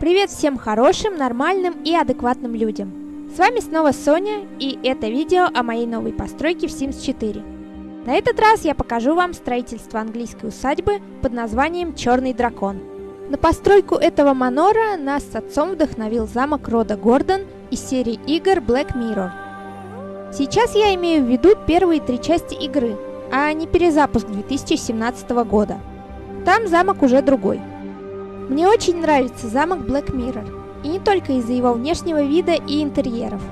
Привет всем хорошим, нормальным и адекватным людям. С вами снова Соня, и это видео о моей новой постройке в Sims 4. На этот раз я покажу вам строительство английской усадьбы под названием Черный дракон. На постройку этого манора нас с отцом вдохновил замок рода Гордон из серии игр Black Mirror. Сейчас я имею в виду первые три части игры, а не перезапуск 2017 года. Там замок уже другой. Мне очень нравится замок Black Mirror, и не только из-за его внешнего вида и интерьеров,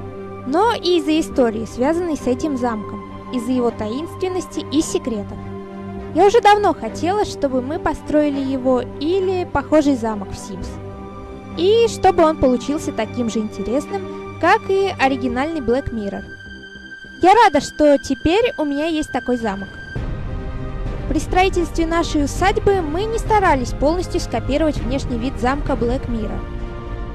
но и из-за истории, связанной с этим замком, из-за его таинственности и секретов. Я уже давно хотела, чтобы мы построили его или похожий замок в Sims. И чтобы он получился таким же интересным, как и оригинальный Black Mirror. Я рада, что теперь у меня есть такой замок. При строительстве нашей усадьбы мы не старались полностью скопировать внешний вид замка Black Mirror.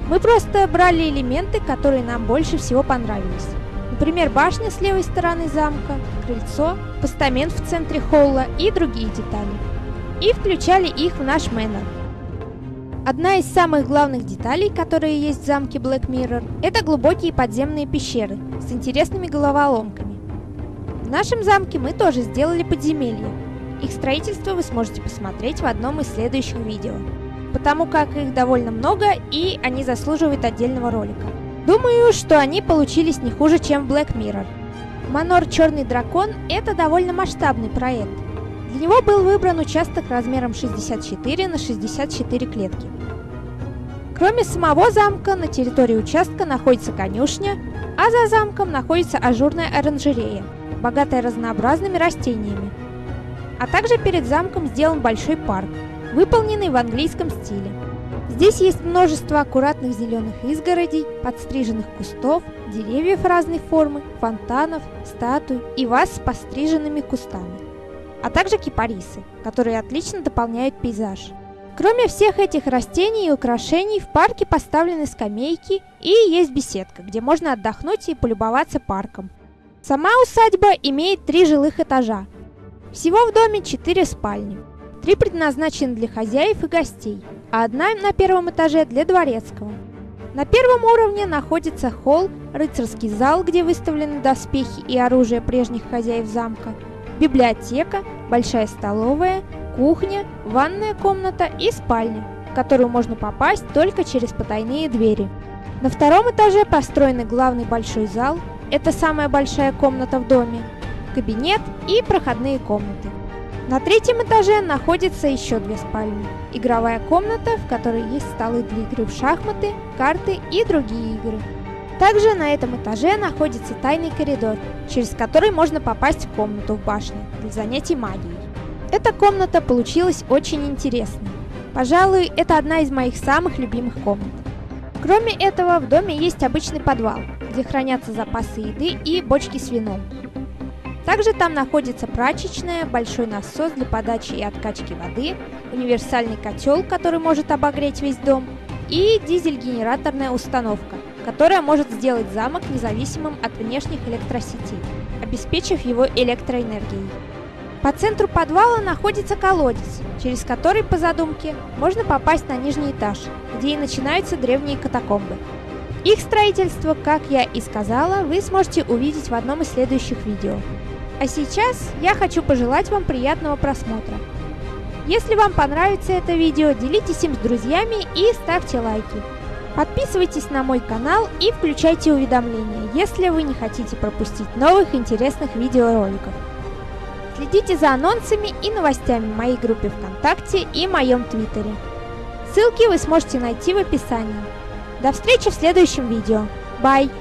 Мы просто брали элементы, которые нам больше всего понравились. Например, башня с левой стороны замка, крыльцо, постамент в центре холла и другие детали. И включали их в наш мэннер. Одна из самых главных деталей, которые есть в замке Black Mirror, это глубокие подземные пещеры с интересными головоломками. В нашем замке мы тоже сделали подземелье, их строительство вы сможете посмотреть в одном из следующих видео, потому как их довольно много и они заслуживают отдельного ролика. Думаю, что они получились не хуже, чем в Black Mirror. Манор Черный Дракон – это довольно масштабный проект. Для него был выбран участок размером 64 на 64 клетки. Кроме самого замка, на территории участка находится конюшня, а за замком находится ажурная оранжерея, богатая разнообразными растениями, а также перед замком сделан большой парк, выполненный в английском стиле. Здесь есть множество аккуратных зеленых изгородей, подстриженных кустов, деревьев разной формы, фонтанов, статуй и ваз с постриженными кустами, а также кипарисы, которые отлично дополняют пейзаж. Кроме всех этих растений и украшений, в парке поставлены скамейки и есть беседка, где можно отдохнуть и полюбоваться парком. Сама усадьба имеет три жилых этажа, всего в доме 4 спальни. Три предназначены для хозяев и гостей, а одна на первом этаже для дворецкого. На первом уровне находится холл, рыцарский зал, где выставлены доспехи и оружие прежних хозяев замка, библиотека, большая столовая, кухня, ванная комната и спальня, в которую можно попасть только через потайные двери. На втором этаже построен главный большой зал, это самая большая комната в доме, кабинет и проходные комнаты. На третьем этаже находится еще две спальни. Игровая комната, в которой есть столы для игры в шахматы, карты и другие игры. Также на этом этаже находится тайный коридор, через который можно попасть в комнату в башне для занятий магией. Эта комната получилась очень интересной. Пожалуй, это одна из моих самых любимых комнат. Кроме этого, в доме есть обычный подвал, где хранятся запасы еды и бочки с вином. Также там находится прачечная, большой насос для подачи и откачки воды, универсальный котел, который может обогреть весь дом, и дизель-генераторная установка, которая может сделать замок независимым от внешних электросетей, обеспечив его электроэнергией. По центру подвала находится колодец, через который, по задумке, можно попасть на нижний этаж, где и начинаются древние катакомбы. Их строительство, как я и сказала, вы сможете увидеть в одном из следующих видео. А сейчас я хочу пожелать вам приятного просмотра. Если вам понравится это видео, делитесь им с друзьями и ставьте лайки. Подписывайтесь на мой канал и включайте уведомления, если вы не хотите пропустить новых интересных видеороликов. Следите за анонсами и новостями в моей группе ВКонтакте и моем Твиттере. Ссылки вы сможете найти в описании. До встречи в следующем видео. Bye!